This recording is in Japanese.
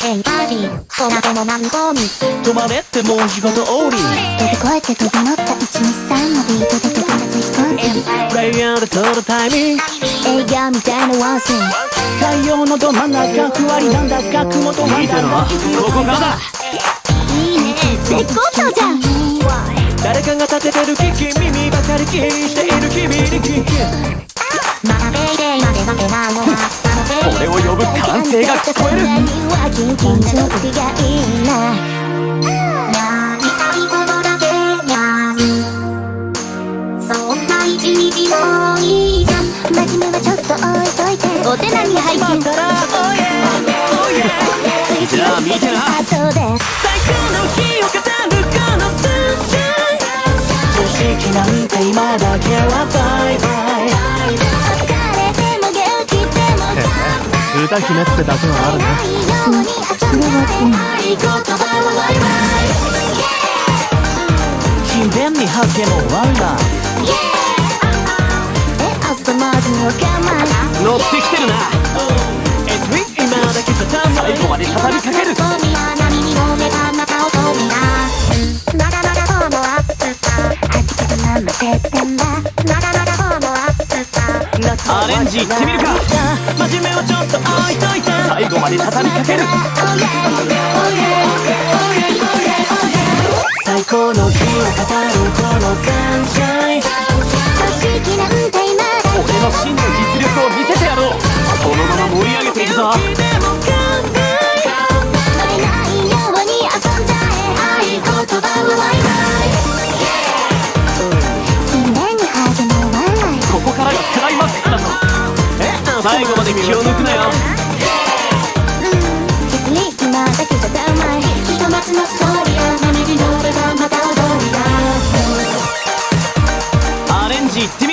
ヘイパーティーそなたもマンゴーに止まれってもう仕事終わり。飛び越えて飛び乗った123のビートで飛び立つ飛行機プレイヤーで取るタイミング。映画みたいなワンシーン太陽のど真ん中ふわりなんだか雲となんだろここからだ。いいね。絶好調じゃん。誰かが立ててる危機耳ばかり気にしている君に聞く。まだペイデイまで負けなのは俺を呼ぶ歓声が聞こえる。お手並み拝見じゃあ見てな最高の日を語る。このスンシャイ常識なんて今だけはバイバイ歌姫ってだけはあるね。ないようんで合言葉はワイワ勤勉に発見もワンダーアレンジいってみるか。真面目をちょっと置いといて。最後まで畳みかける。Oh Oh Oh Oh Oh 最高の日を語るこの感謝組織なんて今だ俺の真の実力を見せてやろう。このまま盛り上げていくぞ最後まで気を抜くなよ。にだけじゃダメひとまずのストーリーま踊りだアレンジいって